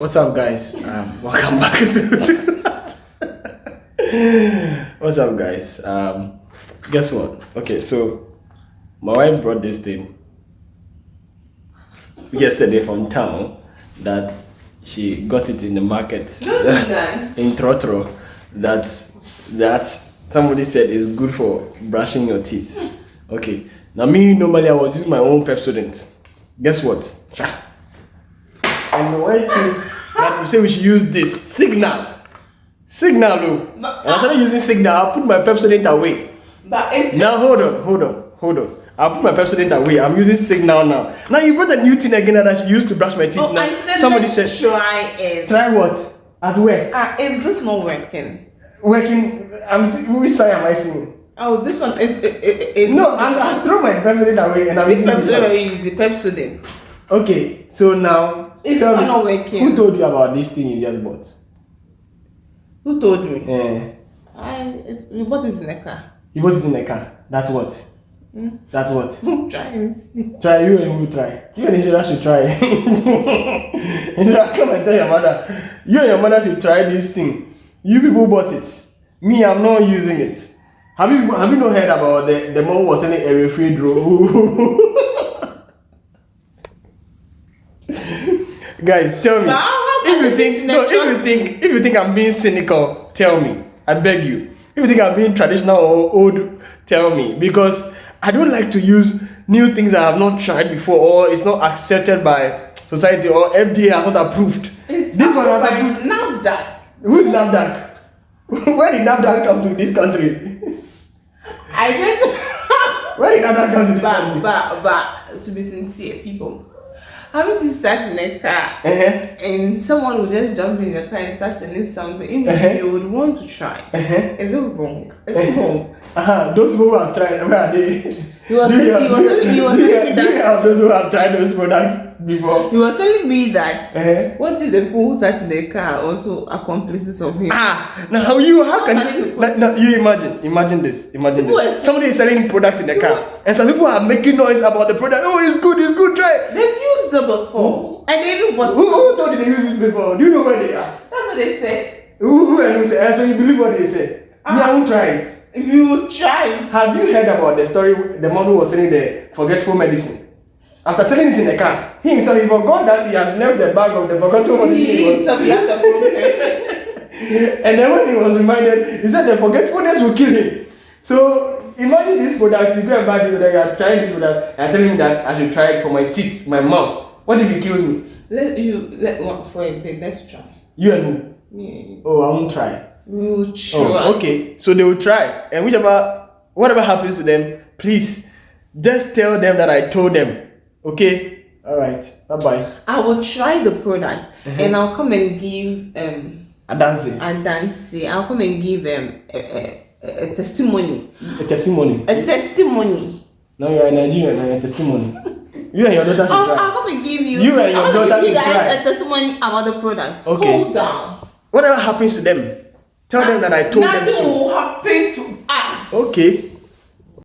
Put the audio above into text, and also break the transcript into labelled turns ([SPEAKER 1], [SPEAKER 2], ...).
[SPEAKER 1] What's up, guys? Um, welcome back. What's up, guys? Um, guess what? Okay, so my wife brought this thing yesterday from town that she got it in the market in Trotro. That that somebody said is good for brushing your teeth. Okay, now me normally I was using my own Pepsodent. Guess what? And my wife that we say we should use this signal. Signal, oh. And I started using signal. I'll put my Pepsodent away.
[SPEAKER 2] But it's
[SPEAKER 1] Now hold on, hold on, hold on. I'll put my Pepsodent away. I'm using signal now. Now you brought a new thing again that I should use to brush my teeth.
[SPEAKER 2] Oh,
[SPEAKER 1] now
[SPEAKER 2] I said
[SPEAKER 1] somebody said
[SPEAKER 2] try it.
[SPEAKER 1] try what? At where?
[SPEAKER 2] Ah, is this not working?
[SPEAKER 1] Working. I'm. Which side am I seeing?
[SPEAKER 2] Oh, this one is. It, it,
[SPEAKER 1] No, I'm. I throw my Pepsodent away and I'm
[SPEAKER 2] Which
[SPEAKER 1] using this one.
[SPEAKER 2] are you using? The Pepsodent.
[SPEAKER 1] Okay, so now
[SPEAKER 2] It's
[SPEAKER 1] tell me,
[SPEAKER 2] not working.
[SPEAKER 1] who told you about this thing you just bought?
[SPEAKER 2] Who told me?
[SPEAKER 1] Eh.
[SPEAKER 2] I. It, we bought it in the car.
[SPEAKER 1] You bought it in the car. That's what.
[SPEAKER 2] Hmm?
[SPEAKER 1] That's what.
[SPEAKER 2] try and see.
[SPEAKER 1] Try you and who try. You and Ishira should try. Ishira, come and tell your mother. You and your mother should try this thing. You people bought it. Me, I'm not using it. Have you have you not heard about the the mom was selling a refrigerator? Guys, tell me. If you think no, if you think if you think I'm being cynical, tell me. I beg you. If you think I'm being traditional or old, tell me. Because I don't like to use new things I have not tried before or it's not accepted by society or FDA has not approved.
[SPEAKER 2] It's
[SPEAKER 1] this one was approved.
[SPEAKER 2] NAFDAC.
[SPEAKER 1] Who's NAFDAC? Where did NAFDAC come to this country?
[SPEAKER 2] I guess.
[SPEAKER 1] Where did NAFDAC come to this
[SPEAKER 2] but,
[SPEAKER 1] country?
[SPEAKER 2] but, but, to be sincere, people. Having to start in a car
[SPEAKER 1] Uh-huh.
[SPEAKER 2] and someone will just jump in the car and start selling something in which
[SPEAKER 1] Uh-huh.
[SPEAKER 2] you would want to try.
[SPEAKER 1] Uh-huh.
[SPEAKER 2] Is it wrong? It's
[SPEAKER 1] Uh-huh.
[SPEAKER 2] wrong.
[SPEAKER 1] Uh-huh. Those who have tried, where are they?
[SPEAKER 2] He was
[SPEAKER 1] Do you
[SPEAKER 2] telling- he
[SPEAKER 1] have-
[SPEAKER 2] telling- he was
[SPEAKER 1] do you
[SPEAKER 2] telling me
[SPEAKER 1] have- you
[SPEAKER 2] that-
[SPEAKER 1] have those who have tried those products before?
[SPEAKER 2] You were telling me that
[SPEAKER 1] Uh-huh.
[SPEAKER 2] what if the people who sat in the car also accomplices of him?
[SPEAKER 1] Ah, now how you how can,
[SPEAKER 2] How can it
[SPEAKER 1] you, now, now you imagine imagine this imagine
[SPEAKER 2] People
[SPEAKER 1] this
[SPEAKER 2] are-
[SPEAKER 1] somebody is selling products in the car and some people are making noise about the product oh it's good it's good try it.
[SPEAKER 2] They've used them before. And they even bought
[SPEAKER 1] who, who told you they use it before do you know where they are
[SPEAKER 2] That's what they said.
[SPEAKER 1] who who and who say and so you believe what they say me I won't try it
[SPEAKER 2] you try,
[SPEAKER 1] have you heard about the story the man who was selling the forgetful medicine after selling it in the car he himself he forgot that he has left the bag of the forgetful medicine
[SPEAKER 2] he himself he has a problem.
[SPEAKER 1] and then when he was reminded, he said the forgetfulness will kill him. So imagine this product, you go and buy this product, you are trying this product, and telling me that I should try it for my teeth, my mouth. What if he kills me?
[SPEAKER 2] let you let one for a day. Let's try.
[SPEAKER 1] You and who?
[SPEAKER 2] Yeah.
[SPEAKER 1] Oh, I won't try.
[SPEAKER 2] We'll try.
[SPEAKER 1] Oh, okay. So they will try. And whichever whatever happens to them, please just tell them that I told them. Okay? Alright. Bye bye.
[SPEAKER 2] I will try the product
[SPEAKER 1] Uh-huh.
[SPEAKER 2] and I'll come and give um a
[SPEAKER 1] Adansi.
[SPEAKER 2] a dance. I'll come and give um a, a, a, testimony.
[SPEAKER 1] A testimony.
[SPEAKER 2] A testimony.
[SPEAKER 1] Now you are in Nigeria now you're a testimony. You and your daughter should
[SPEAKER 2] I'll,
[SPEAKER 1] try.
[SPEAKER 2] I'll come and give you.
[SPEAKER 1] You and your
[SPEAKER 2] I'll
[SPEAKER 1] daughter should try.
[SPEAKER 2] a testimony about the product.
[SPEAKER 1] Okay.
[SPEAKER 2] Hold down.
[SPEAKER 1] Whatever happens to them, tell them that I told them
[SPEAKER 2] Nothing
[SPEAKER 1] so.
[SPEAKER 2] will happen to us.
[SPEAKER 1] Okay.